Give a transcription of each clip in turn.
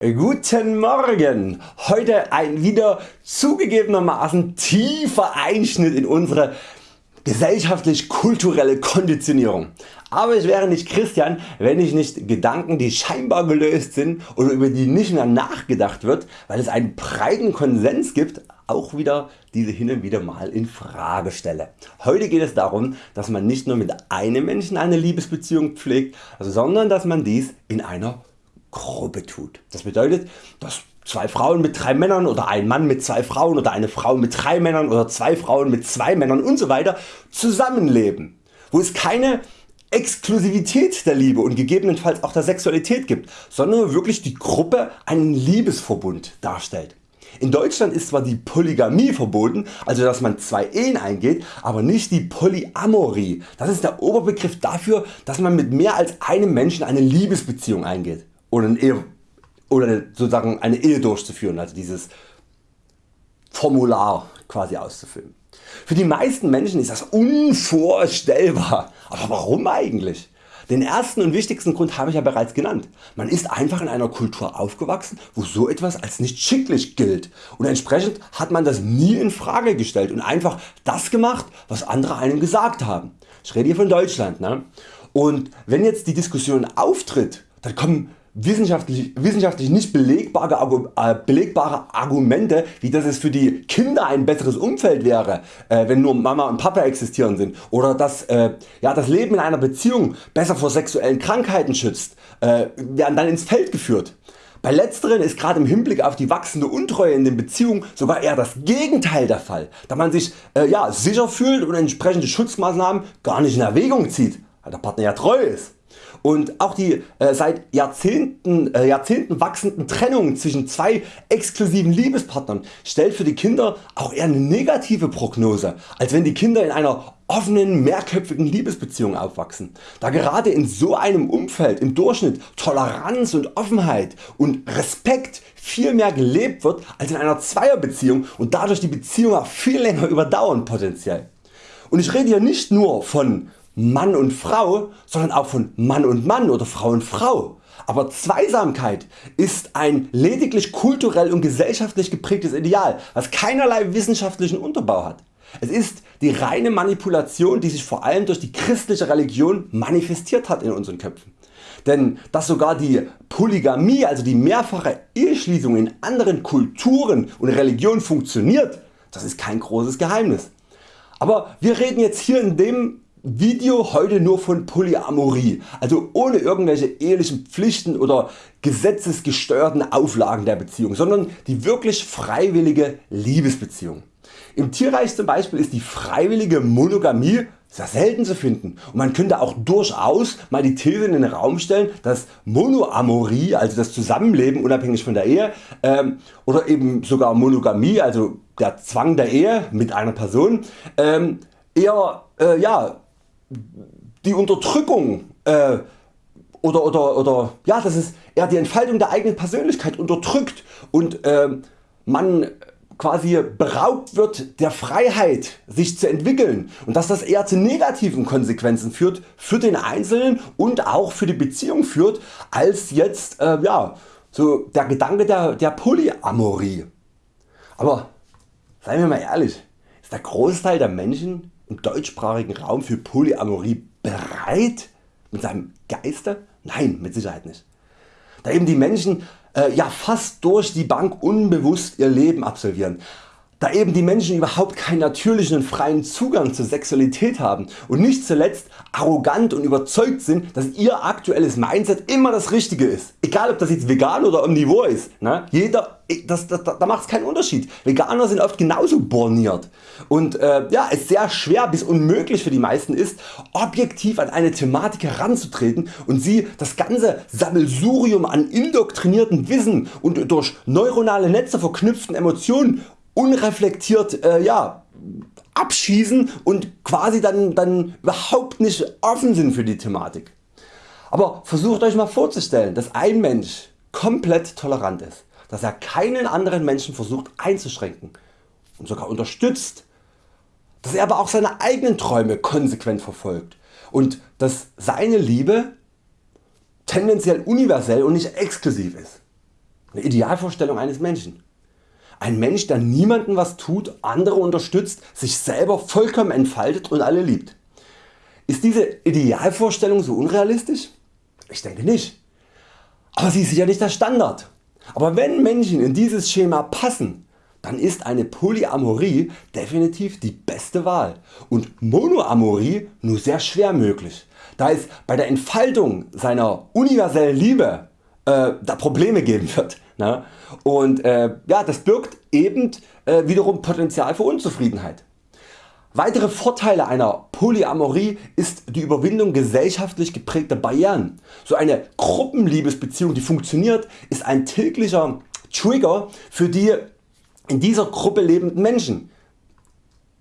Guten Morgen! Heute ein wieder zugegebenermaßen tiefer Einschnitt in unsere gesellschaftlich-kulturelle Konditionierung. Aber ich wäre nicht Christian, wenn ich nicht Gedanken die scheinbar gelöst sind oder über die nicht mehr nachgedacht wird, weil es einen breiten Konsens gibt, auch wieder diese hin und wieder mal in Frage stelle. Heute geht es darum, dass man nicht nur mit einem Menschen eine Liebesbeziehung pflegt, sondern dass man dies in einer Gruppe tut. Das bedeutet, dass zwei Frauen mit drei Männern oder ein Mann mit zwei Frauen oder eine Frau mit drei Männern oder zwei Frauen mit zwei Männern usw. So zusammenleben, wo es keine Exklusivität der Liebe und gegebenenfalls auch der Sexualität gibt, sondern wirklich die Gruppe einen Liebesverbund darstellt. In Deutschland ist zwar die Polygamie verboten, also dass man zwei Ehen eingeht, aber nicht die Polyamorie. Das ist der Oberbegriff dafür, dass man mit mehr als einem Menschen eine Liebesbeziehung eingeht oder eine Ehe, oder sozusagen eine Ehe durchzuführen, also dieses Formular quasi auszufüllen. Für die meisten Menschen ist das unvorstellbar, aber warum eigentlich? Den ersten und wichtigsten Grund habe ich ja bereits genannt. Man ist einfach in einer Kultur aufgewachsen wo so etwas als nicht schicklich gilt und entsprechend hat man das nie in Frage gestellt und einfach das gemacht was andere einem gesagt haben. Ich rede hier von Deutschland. Ne? Und wenn jetzt die Diskussion auftritt, dann kommen wissenschaftlich, wissenschaftlich nicht belegbare, äh, belegbare Argumente wie dass es für die Kinder ein besseres Umfeld wäre äh, wenn nur Mama und Papa existieren sind oder dass äh, ja, das Leben in einer Beziehung besser vor sexuellen Krankheiten schützt, werden dann ins Feld geführt. Bei letzteren ist gerade im Hinblick auf die wachsende Untreue in den Beziehungen sogar eher das Gegenteil der Fall, da man sich äh, ja, sicher fühlt und entsprechende Schutzmaßnahmen gar nicht in Erwägung zieht, weil der Partner ja treu ist. Und auch die äh, seit Jahrzehnten, äh, Jahrzehnten wachsenden Trennung zwischen zwei exklusiven Liebespartnern stellt für die Kinder auch eher eine negative Prognose, als wenn die Kinder in einer offenen mehrköpfigen Liebesbeziehung aufwachsen, da gerade in so einem Umfeld im Durchschnitt Toleranz und Offenheit und Respekt viel mehr gelebt wird als in einer Zweierbeziehung und dadurch die Beziehung auch viel länger überdauern potenziell. Und ich rede hier nicht nur von Mann und Frau, sondern auch von Mann und Mann oder Frau und Frau. Aber Zweisamkeit ist ein lediglich kulturell und gesellschaftlich geprägtes Ideal, was keinerlei wissenschaftlichen Unterbau hat. Es ist die reine Manipulation die sich vor allem durch die christliche Religion manifestiert hat in unseren Köpfen. Denn dass sogar die Polygamie, also die mehrfache Eheschließung in anderen Kulturen und Religionen funktioniert, das ist kein großes Geheimnis. Aber wir reden jetzt hier in dem Video heute nur von Polyamorie, also ohne irgendwelche ehelichen Pflichten oder gesetzesgesteuerten Auflagen der Beziehung, sondern die wirklich freiwillige Liebesbeziehung. Im Tierreich zum Beispiel ist die freiwillige Monogamie sehr selten zu finden und man könnte auch durchaus mal die These in den Raum stellen, dass Monoamorie, also das Zusammenleben unabhängig von der Ehe ähm, oder eben sogar Monogamie, also der Zwang der Ehe mit einer Person, ähm, eher äh, ja, die Unterdrückung äh, oder, oder, oder ja, das ist eher die Entfaltung der eigenen Persönlichkeit unterdrückt und äh, man quasi beraubt wird der Freiheit sich zu entwickeln und dass das eher zu negativen Konsequenzen führt für den Einzelnen und auch für die Beziehung führt als jetzt äh, ja, so der Gedanke der, der Polyamorie. Aber seien wir mal ehrlich, ist der Großteil der Menschen im deutschsprachigen Raum für Polyamorie bereit mit seinem Geiste? Nein, mit Sicherheit nicht. Da eben die Menschen äh, ja fast durch die Bank unbewusst ihr Leben absolvieren, da eben die Menschen überhaupt keinen natürlichen und freien Zugang zur Sexualität haben und nicht zuletzt arrogant und überzeugt sind dass ihr aktuelles Mindset immer das richtige ist. Egal ob das jetzt vegan oder omnivor ist. Ne? Jeder, das, das, da macht es keinen Unterschied. Veganer sind oft genauso borniert und äh, ja, es sehr schwer bis unmöglich für die meisten ist objektiv an eine Thematik heranzutreten und sie das ganze Sammelsurium an indoktrinierten Wissen und durch neuronale Netze verknüpften Emotionen unreflektiert äh, ja, abschießen und quasi dann, dann überhaupt nicht offen sind für die Thematik. Aber versucht Euch mal vorzustellen dass ein Mensch komplett tolerant ist, dass er keinen anderen Menschen versucht einzuschränken und sogar unterstützt, dass er aber auch seine eigenen Träume konsequent verfolgt und dass seine Liebe tendenziell universell und nicht exklusiv ist. Eine Idealvorstellung eines Menschen. Ein Mensch der niemandem was tut, andere unterstützt, sich selber vollkommen entfaltet und alle liebt. Ist diese Idealvorstellung so unrealistisch? Ich denke nicht. Aber sie ist ja nicht der Standard. Aber wenn Menschen in dieses Schema passen, dann ist eine Polyamorie definitiv die beste Wahl und Monoamorie nur sehr schwer möglich, da es bei der Entfaltung seiner universellen Liebe äh, da Probleme geben wird. Ne? Und äh, ja, das birgt eben äh, wiederum Potenzial für Unzufriedenheit. Weitere Vorteile einer Polyamorie ist die Überwindung gesellschaftlich geprägter Barrieren. So eine Gruppenliebesbeziehung die funktioniert ist ein täglicher Trigger für die in dieser Gruppe lebenden Menschen,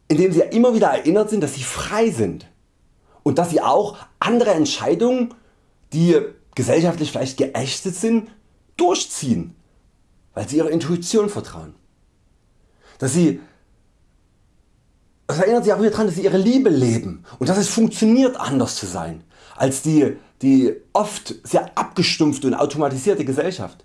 indem sie immer wieder erinnert sind dass sie frei sind und dass sie auch andere Entscheidungen die gesellschaftlich vielleicht geächtet sind durchziehen, weil sie ihrer Intuition vertrauen. Dass sie das erinnert Sie auch wieder daran, dass Sie Ihre Liebe leben und dass es funktioniert anders zu sein als die, die oft sehr abgestumpfte und automatisierte Gesellschaft.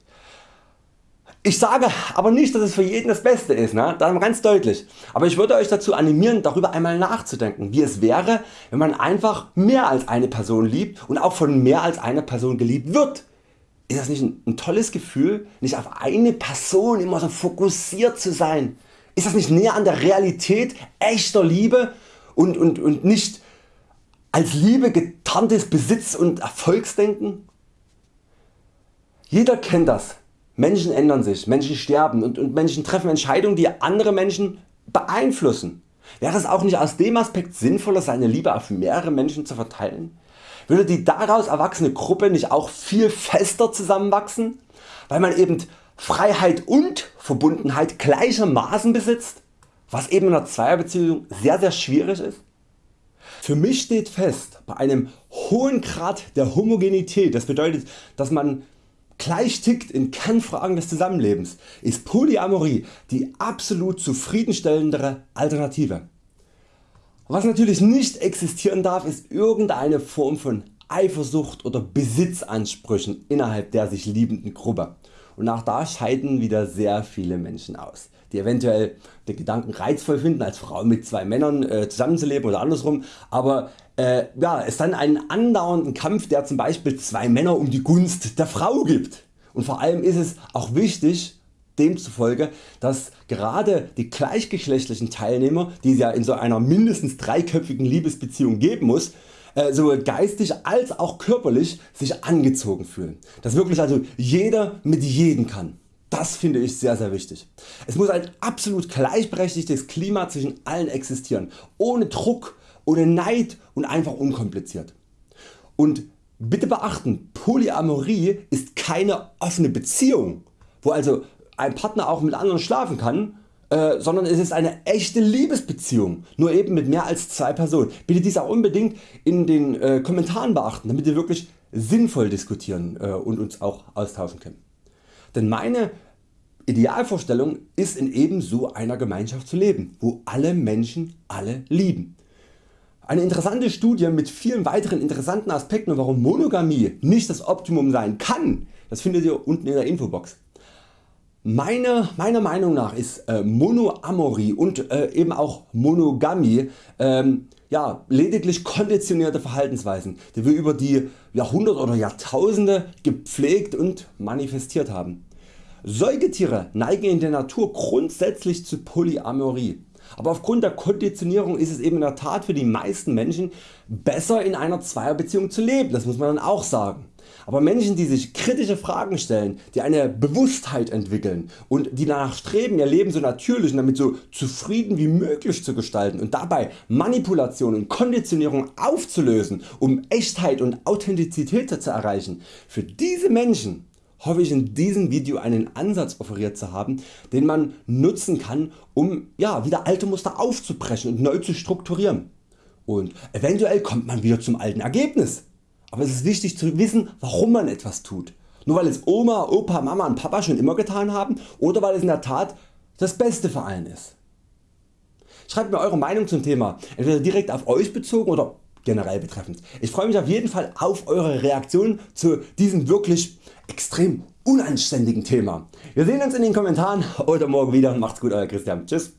Ich sage aber nicht dass es für jeden das Beste ist, ne? das ganz deutlich. Aber ich würde Euch dazu animieren darüber einmal nachzudenken wie es wäre wenn man einfach mehr als eine Person liebt und auch von mehr als einer Person geliebt wird. Ist das nicht ein, ein tolles Gefühl nicht auf eine Person immer so fokussiert zu sein? Ist das nicht näher an der Realität echter Liebe und, und, und nicht als Liebe getarntes Besitz und Erfolgsdenken? Jeder kennt das Menschen ändern sich, Menschen sterben und, und Menschen treffen Entscheidungen die andere Menschen beeinflussen. Wäre es auch nicht aus dem Aspekt sinnvoller seine Liebe auf mehrere Menschen zu verteilen? Würde die daraus erwachsene Gruppe nicht auch viel fester zusammenwachsen, weil man eben Freiheit und Verbundenheit gleichermaßen besitzt, was eben in einer Zweierbeziehung sehr sehr schwierig ist? Für mich steht fest, bei einem hohen Grad der Homogenität, das bedeutet dass man gleich tickt in Kernfragen des Zusammenlebens, ist Polyamorie die absolut zufriedenstellendere Alternative. Was natürlich nicht existieren darf ist irgendeine Form von Eifersucht oder Besitzansprüchen innerhalb der sich liebenden Gruppe und auch da scheiden wieder sehr viele Menschen aus die eventuell den Gedanken reizvoll finden als Frau mit zwei Männern äh, zusammenzuleben oder andersrum, aber äh, ja, es dann einen andauernden Kampf der zum Beispiel zwei Männer um die Gunst der Frau gibt. Und vor allem ist es auch wichtig demzufolge, dass gerade die gleichgeschlechtlichen Teilnehmer, die es ja in so einer mindestens dreiköpfigen Liebesbeziehung geben muss, äh, sowohl geistig als auch körperlich sich angezogen fühlen. Dass wirklich also jeder mit jedem kann. Das finde ich sehr sehr wichtig. Es muss ein absolut gleichberechtigtes Klima zwischen allen existieren, ohne Druck, ohne Neid und einfach unkompliziert. Und bitte beachten, Polyamorie ist keine offene Beziehung, wo also ein Partner auch mit anderen schlafen kann, äh, sondern es ist eine echte Liebesbeziehung, nur eben mit mehr als zwei Personen. Bitte dies auch unbedingt in den äh, Kommentaren beachten, damit wir wirklich sinnvoll diskutieren äh, und uns auch austauschen können. Denn meine Idealvorstellung ist in ebenso einer Gemeinschaft zu leben, wo alle Menschen alle lieben. Eine interessante Studie mit vielen weiteren interessanten Aspekten warum Monogamie nicht das Optimum sein kann, das findet ihr unten in der Infobox. Meine, meiner Meinung nach ist äh, Monoamorie und äh, eben auch Monogamie ähm, ja, lediglich konditionierte Verhaltensweisen, die wir über die Jahrhunderte oder Jahrtausende gepflegt und manifestiert haben. Säugetiere neigen in der Natur grundsätzlich zu Polyamorie. Aber aufgrund der Konditionierung ist es eben in der Tat für die meisten Menschen besser in einer Zweierbeziehung zu leben, das muss man dann auch sagen. Aber Menschen die sich kritische Fragen stellen, die eine Bewusstheit entwickeln und die danach streben ihr Leben so natürlich und damit so zufrieden wie möglich zu gestalten und dabei Manipulation und Konditionierung aufzulösen um Echtheit und Authentizität zu erreichen, für diese Menschen hoffe ich in diesem Video einen Ansatz offeriert zu haben, den man nutzen kann um ja, wieder alte Muster aufzubrechen und neu zu strukturieren. Und eventuell kommt man wieder zum alten Ergebnis. Aber es ist wichtig zu wissen warum man etwas tut. Nur weil es Oma, Opa, Mama und Papa schon immer getan haben oder weil es in der Tat das Beste für allen ist. Schreibt mir Eure Meinung zum Thema, entweder direkt auf Euch bezogen oder generell betreffend. Ich freue mich auf jeden Fall auf Eure Reaktion zu diesem wirklich extrem unanständigen Thema. Wir sehen uns in den Kommentaren oder morgen wieder. Macht's gut Euer Christian. Tschüss.